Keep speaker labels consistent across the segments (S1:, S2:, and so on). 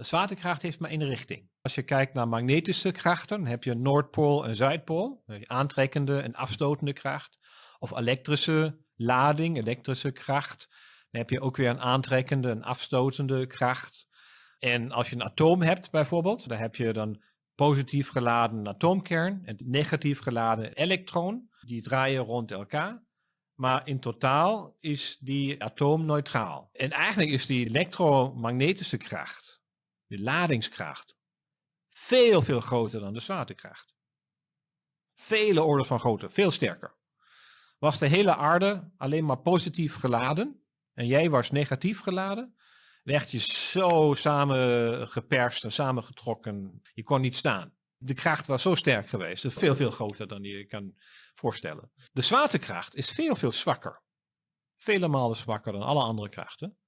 S1: Zwaartekracht heeft maar één richting. Als je kijkt naar magnetische krachten, heb je een Noordpool en Zuidpool, aantrekkende en afstotende kracht. Of elektrische lading, elektrische kracht. Dan heb je ook weer een aantrekkende en afstotende kracht. En als je een atoom hebt bijvoorbeeld, dan heb je dan positief geladen atoomkern en negatief geladen elektron. Die draaien rond elkaar. Maar in totaal is die atoom neutraal. En eigenlijk is die elektromagnetische kracht, de ladingskracht, veel, veel groter dan de zwaartekracht. Vele orden van grootte, veel sterker. Was de hele aarde alleen maar positief geladen en jij was negatief geladen, werd je zo samengeperst en samengetrokken. Je kon niet staan. De kracht was zo sterk geweest. Dus veel, veel groter dan je kan voorstellen. De zwaartekracht is veel, veel zwakker. Vele malen zwakker dan alle andere krachten.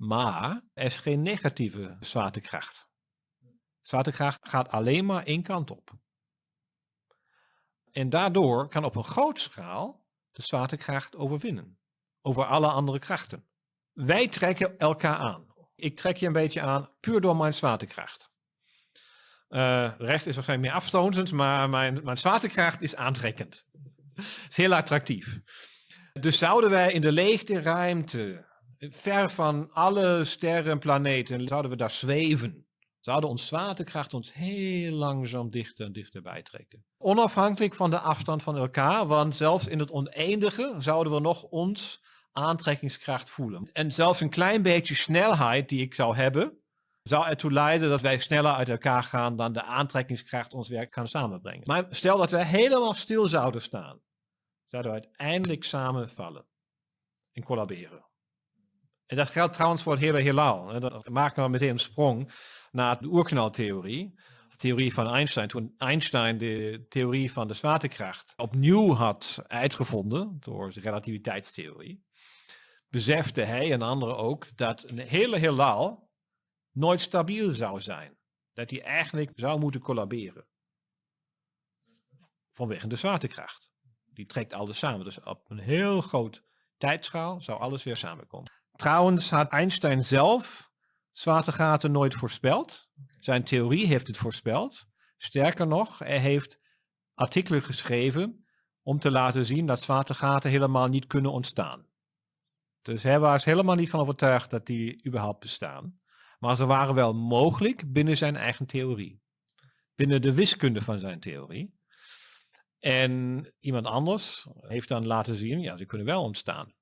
S1: Maar er is geen negatieve zwaartekracht. Zwaartekracht gaat alleen maar één kant op. En daardoor kan op een grote schaal de zwaartekracht overwinnen. Over alle andere krachten. Wij trekken elkaar aan. Ik trek je een beetje aan puur door mijn zwaartekracht. Uh, de rest is waarschijnlijk meer afstotend, maar mijn, mijn zwaartekracht is aantrekkend. is heel attractief. Dus zouden wij in de leegte ruimte, ver van alle sterren en planeten, zouden we daar zweven. Zouden ons zwaartekracht ons heel langzaam dichter en dichter bijtrekken. Onafhankelijk van de afstand van elkaar, want zelfs in het oneindige zouden we nog ons aantrekkingskracht voelen. En zelfs een klein beetje snelheid die ik zou hebben, zou ertoe leiden dat wij sneller uit elkaar gaan dan de aantrekkingskracht ons werk kan samenbrengen. Maar stel dat wij helemaal stil zouden staan, zouden we uiteindelijk samenvallen en collaberen. En dat geldt trouwens voor het hele heelal. Dan maken we meteen een sprong naar de oerknaltheorie. De theorie van Einstein. Toen Einstein de theorie van de zwaartekracht opnieuw had uitgevonden door de relativiteitstheorie besefte hij en anderen ook dat een hele heelal nooit stabiel zou zijn. Dat hij eigenlijk zou moeten collaberen. Vanwege de zwaartekracht. Die trekt alles samen. Dus op een heel groot tijdschaal zou alles weer samenkomen. Trouwens had Einstein zelf zwaartegaten nooit voorspeld. Zijn theorie heeft het voorspeld. Sterker nog, hij heeft artikelen geschreven om te laten zien dat zwaartegaten helemaal niet kunnen ontstaan. Dus hij was helemaal niet van overtuigd dat die überhaupt bestaan. Maar ze waren wel mogelijk binnen zijn eigen theorie. Binnen de wiskunde van zijn theorie. En iemand anders heeft dan laten zien, ja, ze kunnen wel ontstaan.